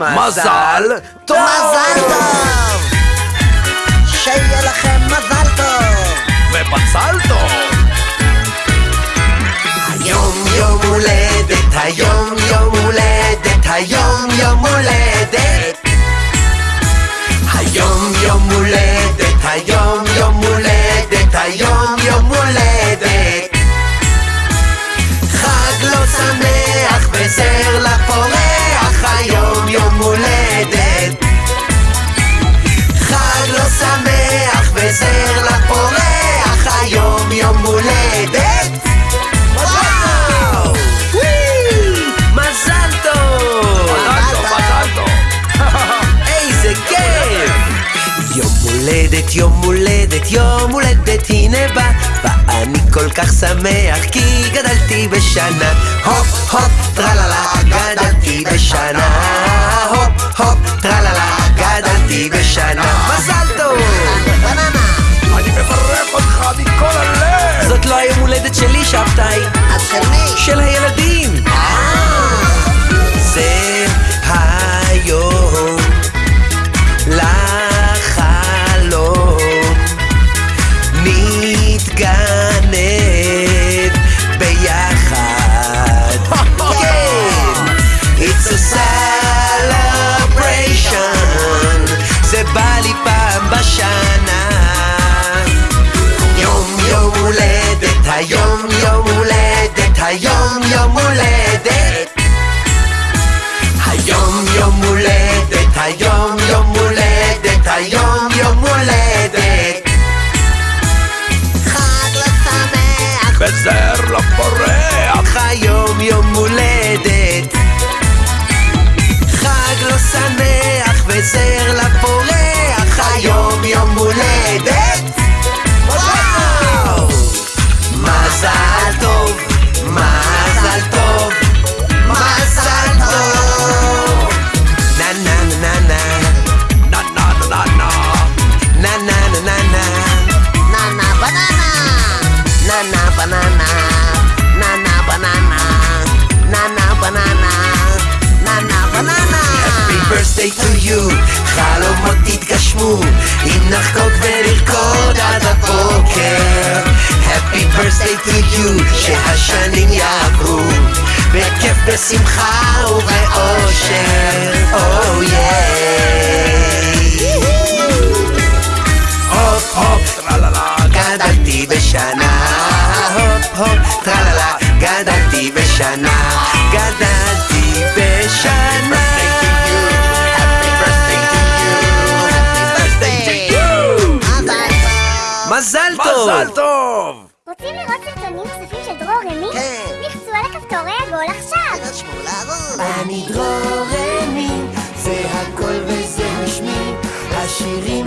מזל טוב! מזל טוב! שיהיה לכם מזל הולדת וואו! מזל טוב! מזל טוב, מזל טוב! איזה כיף! יום הולדת, יום הולדת, יום הולדת, הנה בא, ואני כל כך שמח כי גדלתי בשנה. הופ הופ טרללה, גדלתי בשנה. shop tight. היום יום הולדת. היום יום הולדת, היום יום הולדת, היום יום הולדת. חג לא שמח וזר לפורח! היום יום הולדת. חג לא שמח תתגשמו, אם נחגוג ונרקוד עד הבוקר. Happy birthday to you, שהשנים יעברו, בכיף, בשמחה ובאושר. Oh yeah. הופ הופ טרללה גדלתי בשנה, הופ הופ, טרללה, גדלתי בשנה, גדלתי בשנה. מזל טוב! מזל טוב! רוצים לראות סרטונים כספים של דרור רמי? כן. לחצו על הכפתורי הגול עכשיו! אני דרור רמי, זה הכל וזה משמי, השירים...